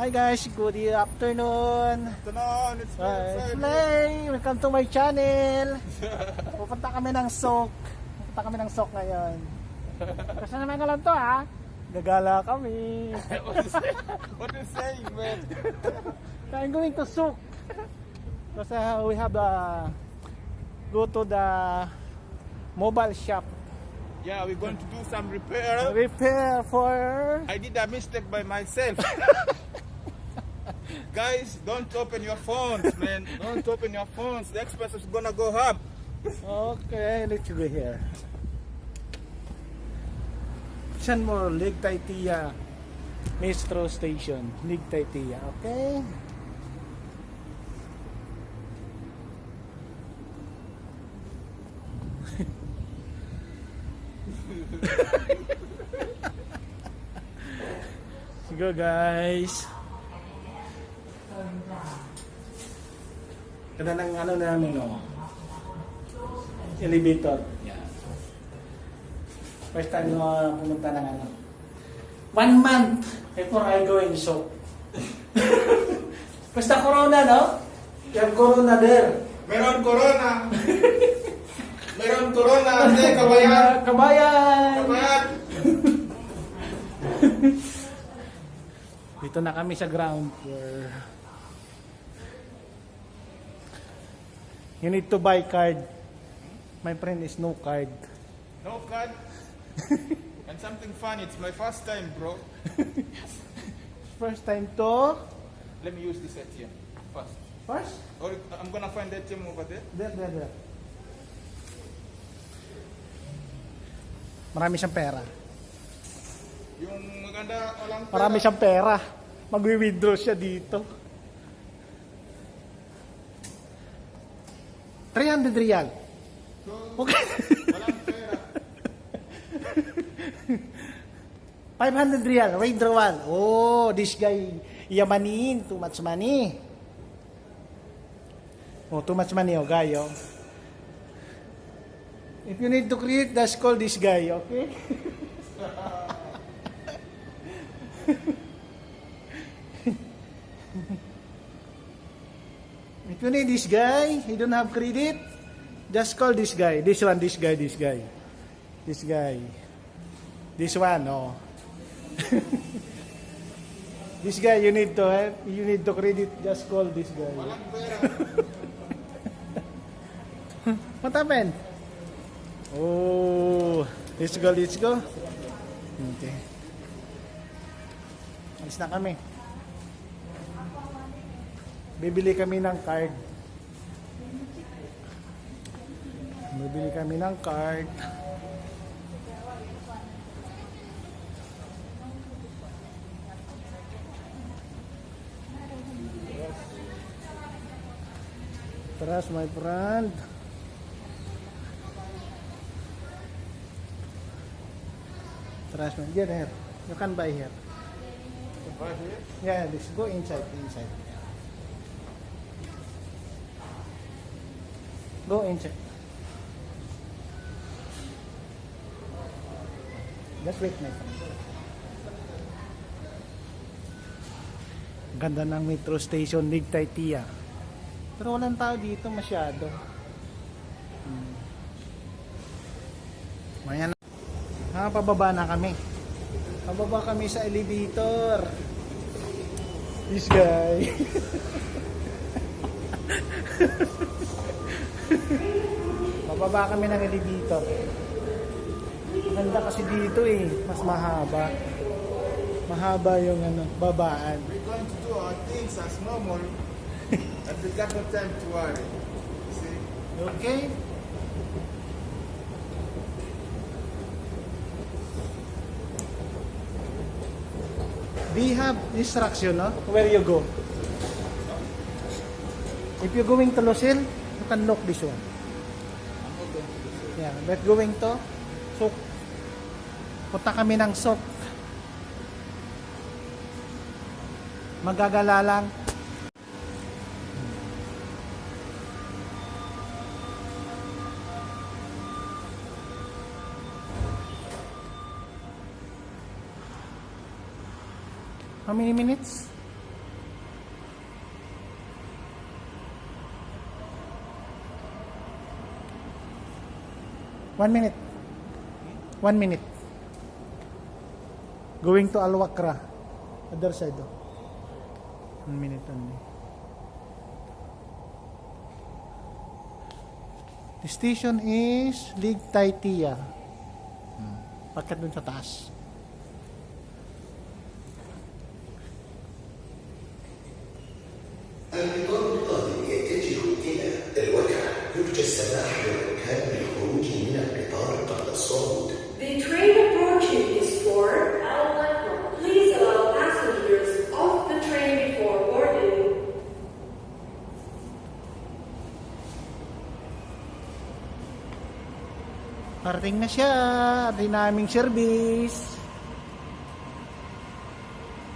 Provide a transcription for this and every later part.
Hi guys, good afternoon. Afternoon, it's Uh, uh, it's Lay. Welcome to my channel. Pupunta kami ng Sok. Pupunta kami ng Sok ngayon. Kasi naman ka lang to ha. Gagala kami. what, is what is saying, man? I'm going to Sok. Kasi uh, we have uh, go to the mobile shop. Yeah, we're going to do some repair. Repair for I did a mistake by myself. Guys, don't open your phones, man. Don't open your phones. The express is gonna go up. Okay, let's go here. San more Lake Taitia Metro Station, Lake Taitia, okay? Sige guys. Kada ng ano namin oh elevator. Yeah. First time na pumunta ng ano. One month before I go in show. Basta corona, no? Yung corona there. Meron corona. Meron corona. Hindi, kabayan. Kabayan! Kabayan. Dito na kami sa ground floor. You need to buy card. My friend is no card. No card. and something funny. It's my first time, bro. First time to... Let me use this ATM first. First? Or I'm gonna find the ATM over there. There, there, there. Marami siyang pera. Yung maganda, walang pera. Marami siyang pera. Magwi-withdraw siya dito. 300 real. Okay. walang pera. 500 real. Withdrawal. Oh, this guy, yamanin. Too much money. Oh, too much money, oh, guy, oh. If you need to create, just call this guy, okay? If you need this guy, he don't have credit, just call this guy. This one, this guy, this guy. This guy. This one, oh. this guy, you need to have, you need to credit, just call this guy. Walang pera. What happened? Oh, let's go, let's go. Okay. Alis na kami. Bibili kami ng card. Bibili kami ng card. Trust my friend. Trust me. Get here. You can buy here. Right here. Yeah, this go inside, inside. Go inside. Just wait, my friend. Ganda ng metro station, Ligtay Tia. Pero walang tao dito masyado. Hmm. Maya na. Ah, pababa na kami. Pababa kami sa elevator. This guy. Pababa kami ng elevator. Maganda kasi dito eh. Mas mahaba. Mahaba yung ano, babaan. We're going to do our things as normal. and we got no time to worry. See? Okay? Do you have instruction, no? Where you go? If you're going to Lucille, can lock this one. Yeah, but going to Sok. Punta kami ng Sok. Magagala lang. How many minutes? One minute. One minute. Going to Alwakra. Other side. Oh. One minute only. The station is Lig Taitia. Hmm. Pakat dun sa taas. Parating na siya. Di naming service.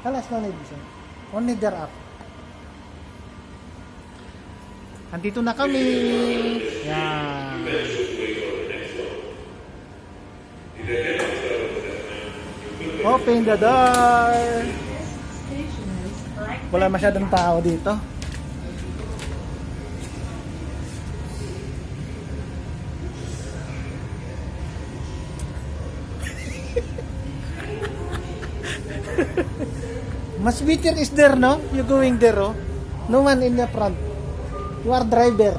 Alas no need sir. Only there up. Andito na kami. Yan. Open the door. Wala masyadong tao dito. Mas better is there, no? You going there, oh? No one in the front. You are driver.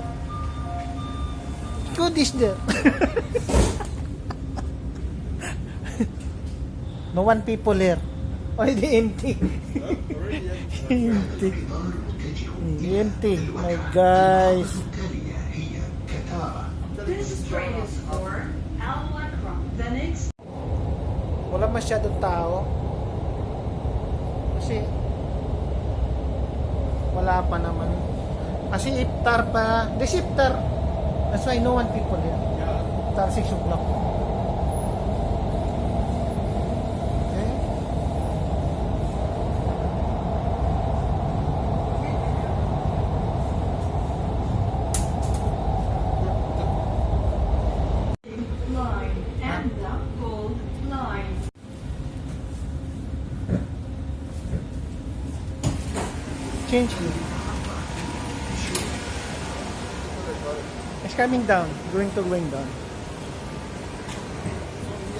Good is there. no one people here. Oh, the empty. empty. Empty. My guys. This train is for Al The next. Wala masyadong tao. Kasi wala pa naman. Kasi iftar pa. This iftar. That's why no one people here. Iftar 6 o'clock. Coming down. Going to going down.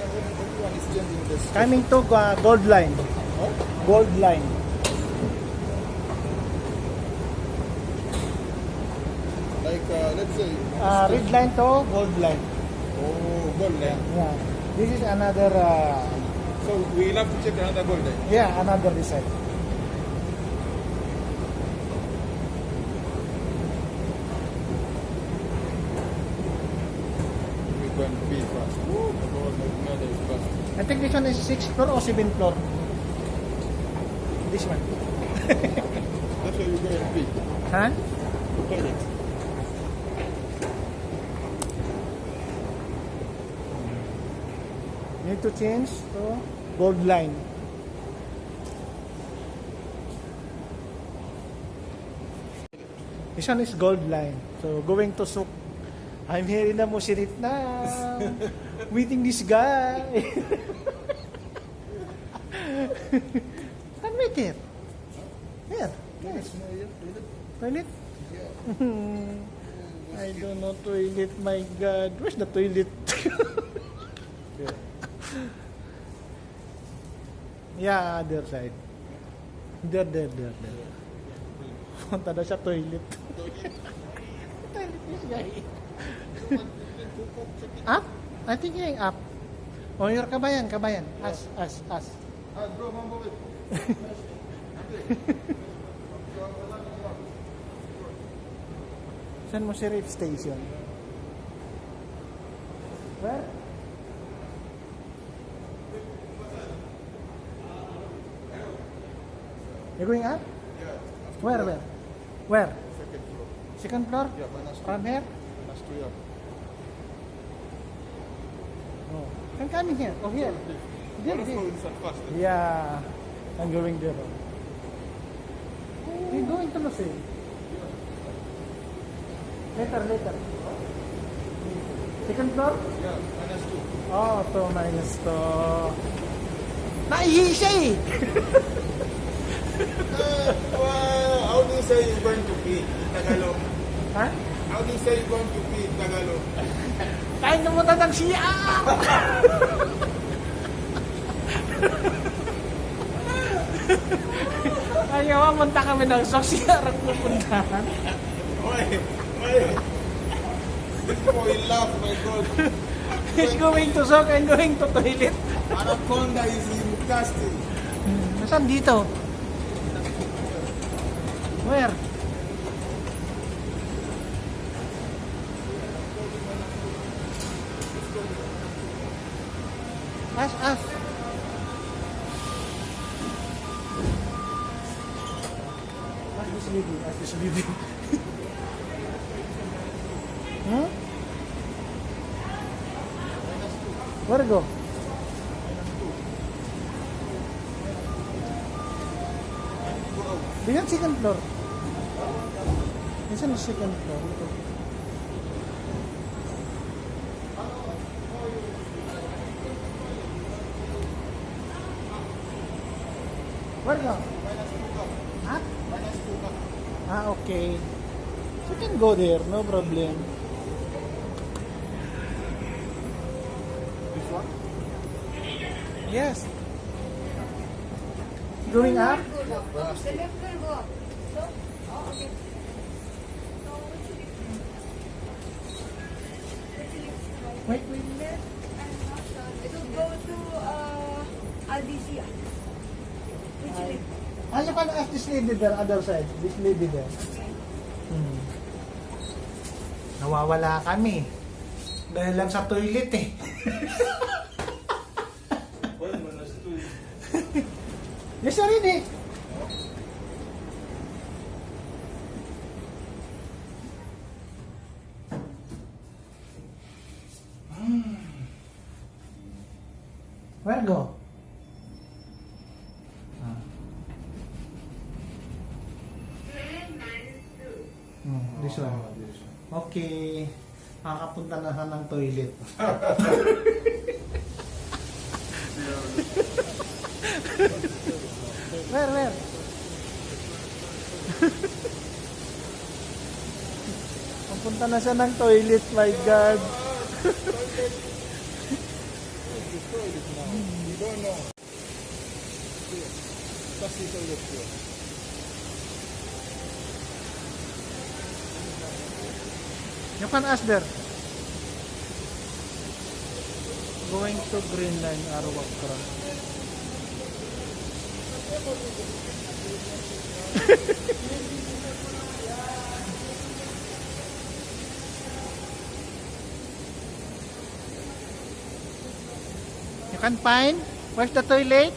Everyone is changing this. Coming to uh, gold line. Gold line. Like, uh, let's say, Uh, red line to gold line. oh, gold line. Yeah. This is another uh, So we'll have to check another gold line. Yeah, another design. Floor or 7th floor. This one. That's where we're going to be. Huh? Toilet. Need to change to gold line. This one is gold line. So going to Suk. I'm here in the Musirit na. Meeting this guy. Here. Here. Yes. Toilet? I don't know toilet, my God. Where's the toilet? yeah, other side. There, there, there, there. Punta daw siya toilet. toilet this guy. up? I think yung up. Oh, your kabayan, kabayan. As, as, as. Bro, mambo it. Saan mo si Reef Station? Where? You're going up? Yeah, Where, where? Where? second floor. Second floor? Yeah, minus two. From here? Minus two, yeah. No. I'm coming here. Oh, here. There, there. Yeah. I'm going there. You're going to Lucille. Later, later. Second floor? Yeah, minus two. Oh, to minus to. Naihi siya eh! Uh, wow, how do you say you're going to pee in Tagalog? ha? How do you say you're going to pee in Tagalog? Kain pumunta ng CR! Ayaw, pumunta kami ng sok CR ang pupuntahan. Wait, wait. This boy laugh, my God. He's going to sok and going to toilet. Anaconda is disgusting. Nasaan dito? Where? Ask. Ask second floor. Ito. Where go? Ha? Ah, okay. You can go there, no problem. This one? Yes. Going up? The left will go up. So, oh, okay. Wait, wait. Left, I'm not sure. It will go to uh, Aldisia. Which lift? Ah, you can ask this lady there, other side. This lady there. Hmm. Nawawala kami. Dahil lang sa toilet eh. Yes, already. Where go? Ah. Hmm, this one. Okay. Makakapunta na siya ng toilet. Where, where? Papunta na siya ng toilet, my God. Don't know. That's the toilet. You can ask there. Going to Green Line, Arawakra. you can find? Where's the toilet?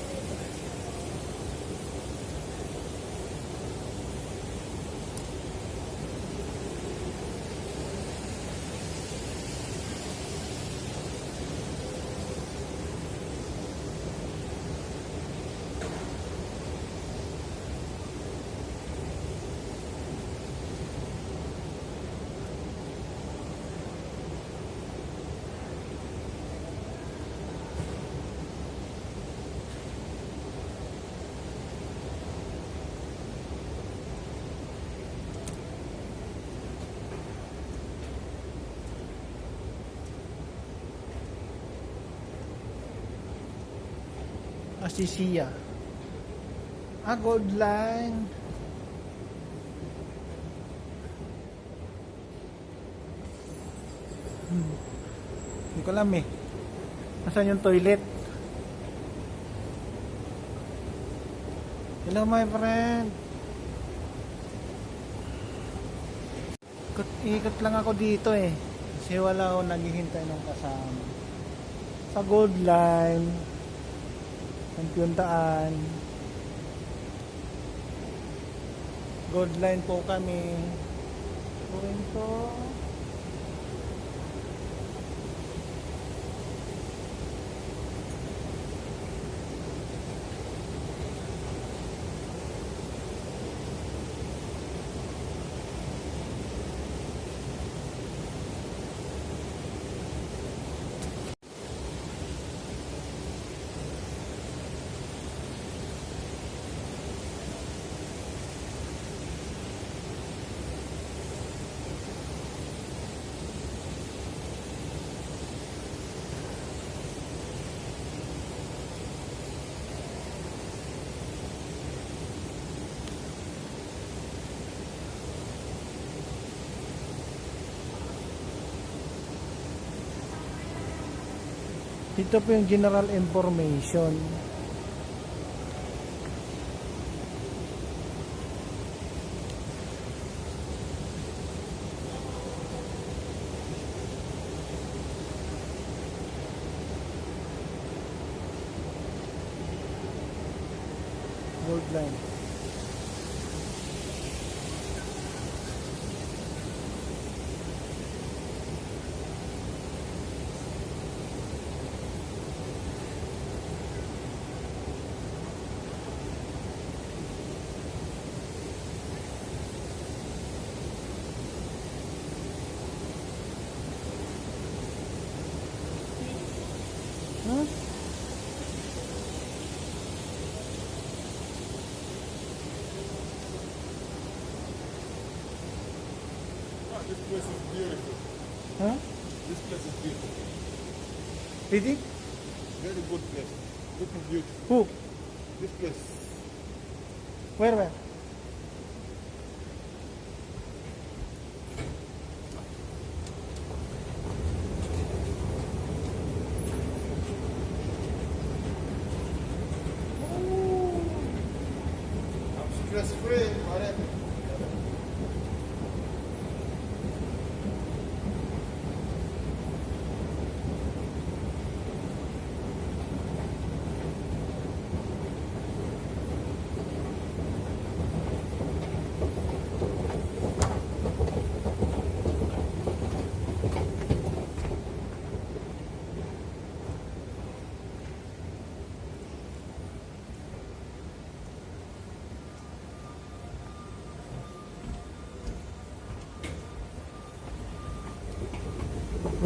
Asisia. Ah, gold line. Hmm. Hindi ko alam eh. Nasaan yung toilet? Hello my friend. Ikot, ikot lang ako dito eh. Kasi wala ako naghihintay ng kasama. Sa gold line. Kampiuntaan. Gold line po kami. Going to Ito po yung general information. Huh? This place is beautiful. Huh? This place is beautiful. Ready? Very good place. Looking beautiful. Who? This place. Where, where?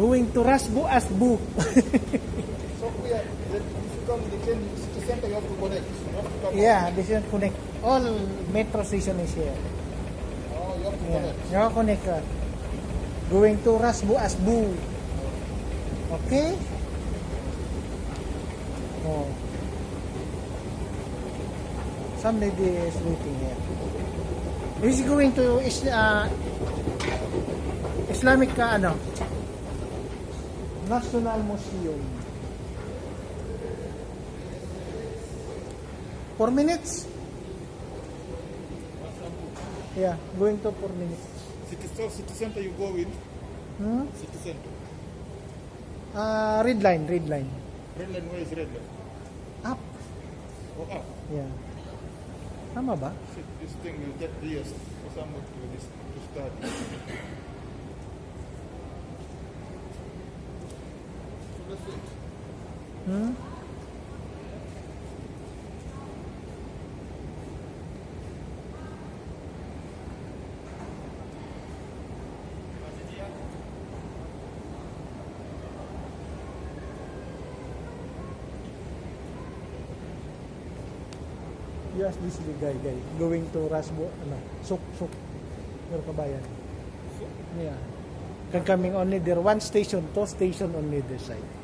Going to Rasbu Asbu. So we are, if you come in the train, city center, you have to connect. You have to come yeah, this is connect. All metro station is here. Oh, you have to Yeah, connect. you connect ka. Going to Rasbu Asbu. Okay? Oh. Some lady is waiting here. Is going to uh, Islamic ka ano? National Museum. Four minutes? Yeah, going to four minutes. City, so city center you go in. Hmm? City center. Uh, red line, red line. Red line, where is red line? Up. Oh, up. Yeah. Tama ba? This thing will get years for someone to, to start. Hmm? Ask this guy, guy, going to Rasbo, ano, Suk, Suk, Pero kabayan. Yeah. Can coming only there, one station, two station only this side.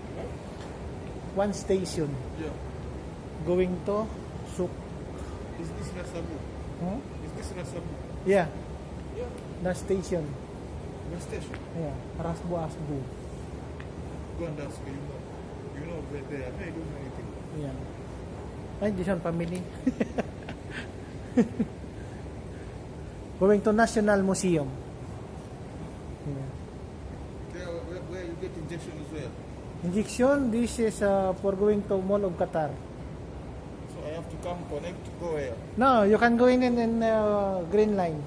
One station, Yeah. going to Suk. Is this Rasabu? Huh? Is this Rasabu? Yeah, Yeah. the station. West station. Yeah, Rasbo Asbu. Go and ask you know. You know where they are. They don't know anything. Yeah. Ay, this one family. Going to National Museum. Yeah. There, where, where you get injection as well. Injection, this is uh, for going to Mall of Qatar. So I have to come connect to go where? No, you can go in in, in uh, Green Line.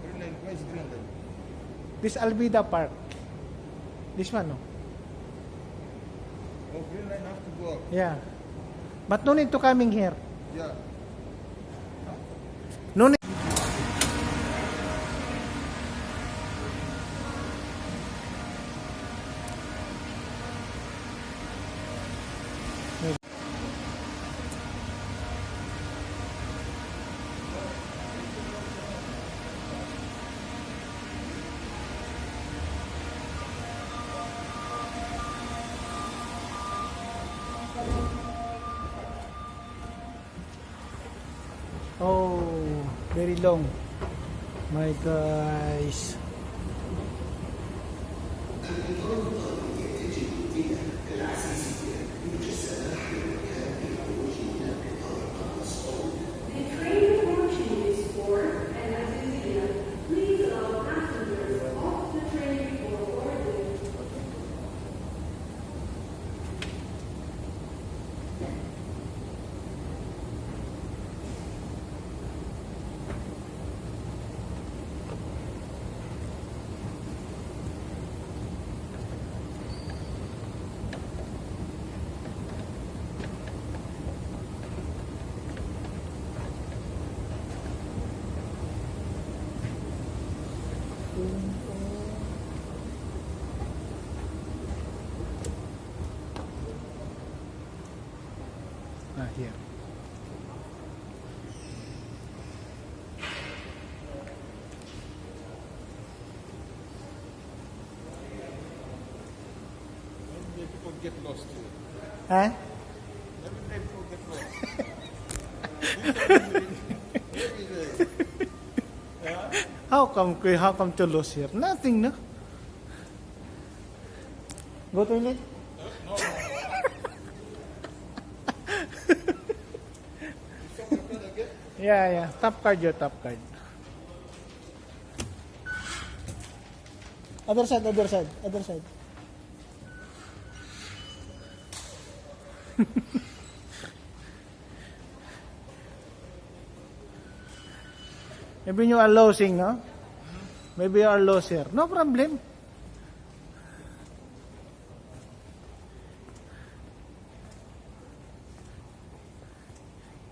Green line. Where is green line? This Albida Park. This one, no? Oh, green line have to go up. Yeah. But no need to coming here. Yeah. Very long. My guys. Get lost here. Huh? Every day people get lost. How come how come to lose here? Nothing, no? Go toilet? yeah, yeah. Top card your top card. Other side, other side, other side. Maybe you are losing, no? Maybe you are loser. No problem.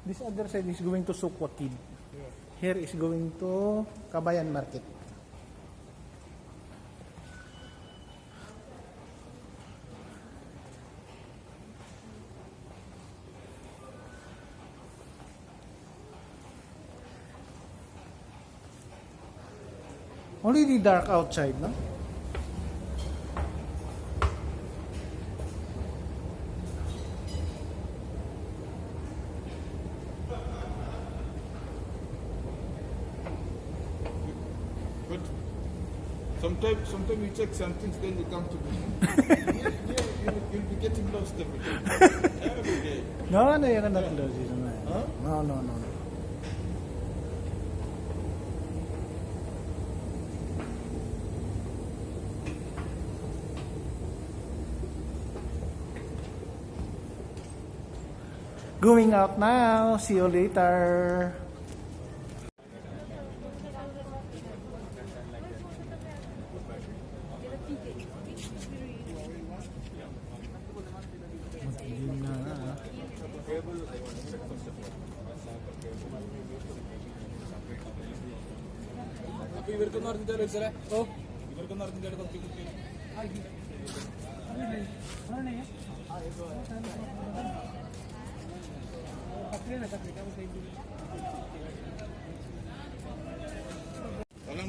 This other side is going to Sukwakid. Here is going to Kabayan Market. Already dark outside, no? But sometimes, sometimes you check some things, then you come to me. you, you, you, you'll be getting lost every day. Every day. No, no, you're not losing. Huh? No, no, no. no. Going out now. See you later. Madilim na. ah. ഇവർക്കൊന്നും അറിഞ്ഞില്ല സാറേ ഓ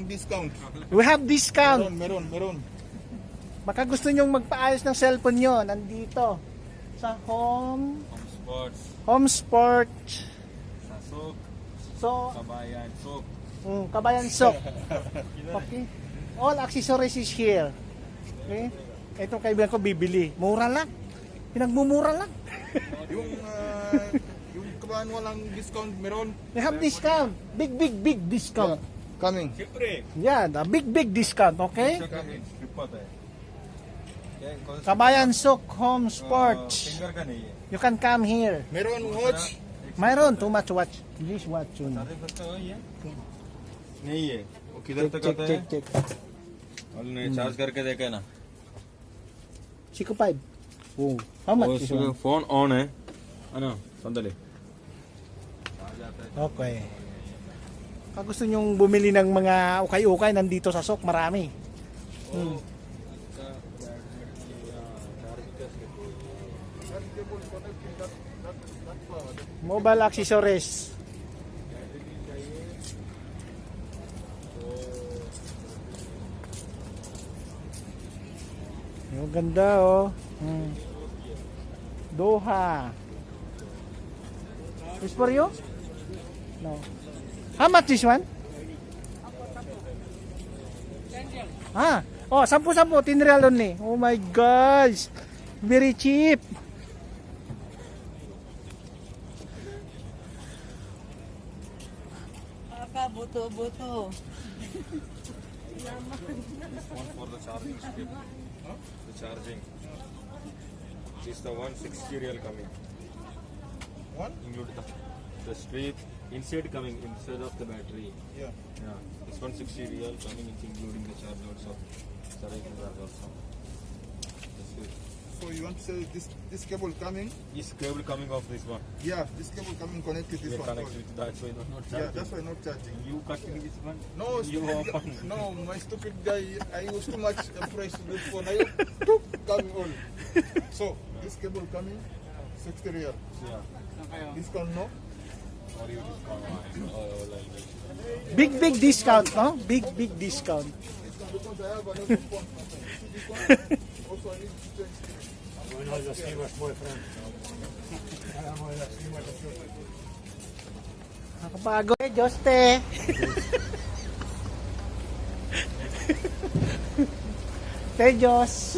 Discount. We have discount. Meron, meron, meron. Baka gusto nyong magpaayos ng cellphone nyo, nandito. Sa home, Sports, home sport. Sasok, So, Kabayan, Sok. mm, kabayan sok. Okay. All accessories is here. Okay. Itong kaibigan ko bibili. Mura lang. Pinagmumura lang. Yung, ah, yung kabahan walang discount, meron. We have discount. Big, big, big discount. Coming. Siyempre. Yeah, the big, big discount. Okay. Trip होता है क्या कौन सा Kabayan Sok Home Sports. Finger का नहीं है You can come here. Meron watch. Mayroon too much watch. Please watch yun. सारे सस्ता वही है नहीं है वो किधर Check, तक check, आता check, है check. और नहीं चार्ज करके देखे ना Chico 5. Oh, how much is one? Phone on है है ना संदले Okay. Kung gusto nyong bumili ng mga ukay-ukay, nandito sa Sok, marami. Hmm. Mobile accessories. Yung ganda oh. Hmm. Doha. Is for you? No. How much this one? Ah, oh, sampu-sampu, 10 real only. Oh my gosh. Very cheap. Aka, buto-buto. one for the charging strip the charging is the 160 real coming One? include the, the strip inside coming instead of the battery Yeah. yeah it's 160 real coming it's including the charge also charging charge also That's it. So you want to say this this cable coming? This cable coming off this one. Yeah, this cable coming connected this We one. connect with that, so it's not Yeah, that's why not charging. You cutting this one? No, you open. no, my stupid guy. I was too much afraid to this phone. I coming on. So this cable coming, 60 real. Yeah. This one no. Big, big discount, no? Big, big discount. Nakapagod. Eh, Joste. Kay Diyos.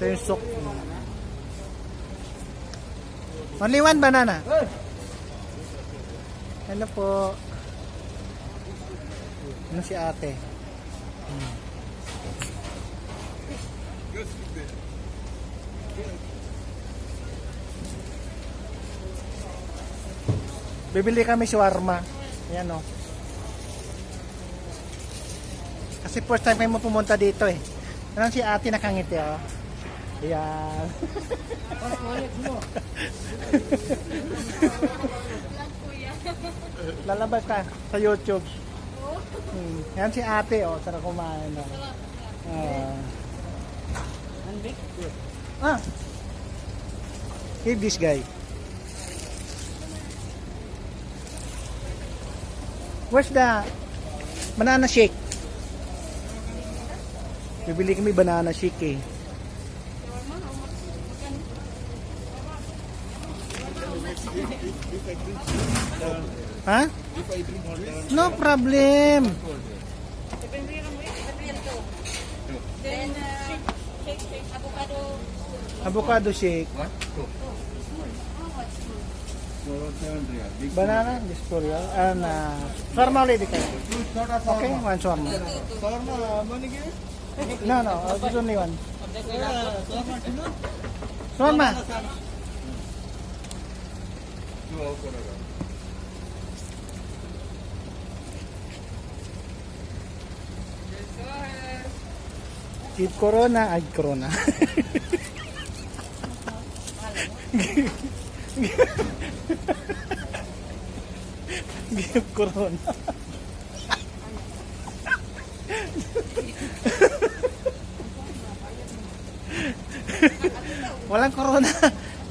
Ito. Only one banana. Hello po. Ano si ate? Bibili kami shawarma. Ayan o. Kasi first time kayo mo pumunta dito eh. Ano si ate nakangiti o. Ayan. Lalabas ka sa YouTube. Hmm. Yan si ate o. Sarap kumain o. Ah. ah. Give this guy. Where's the banana shake? Bibili kami banana shake eh. Ha? No problem. Avocado. Shake. Banana, this for you. And uh, shawarma. Okay, one. No, no, this only one. Shawarma. Keep corona, ay corona. Give corona. Walang corona.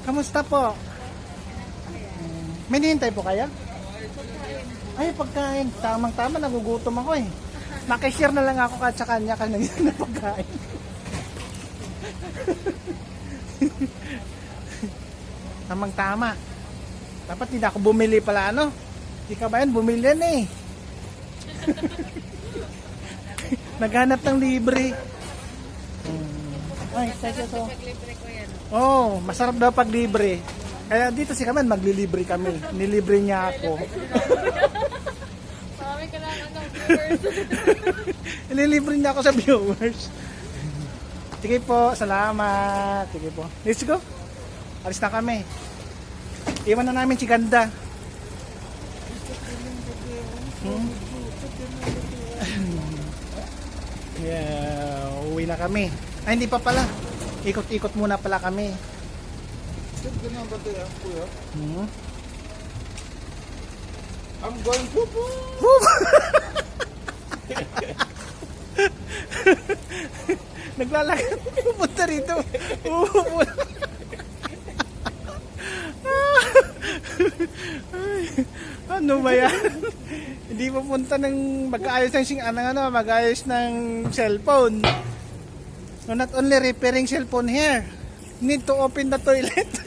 Kamusta po? May nihintay po kaya? Ay, pagkain. Tamang-tama, nagugutom ako eh. Makishare na lang ako kahit sa kanya kanina na pagkain. Tamang-tama. Dapat hindi ako bumili pala ano. Hindi ka ba yan? Bumili yan eh. Naghanap ng libre. Ay, thank you so. Oh, masarap daw pag libre. Kaya dito si Kaman, maglilibre kami. Nilibre niya ako. Marami ka lang, ano, viewers. Ililibre niya ako sa viewers. Sige po, salamat. Sige po. Let's go. Alis na kami. Iwan na namin si Ganda. Hmm? yeah, uwi na kami. Ay, hindi pa pala. Ikot-ikot muna pala kami. Check the number there, kuya. Hmm? I'm going to Naglalakad. Pupunta rito. Ay, ano ba yan? Hindi pupunta ng mag-aayos ng sing anong ano, mag-aayos ng cellphone. So not only repairing cellphone here, need to open the toilet.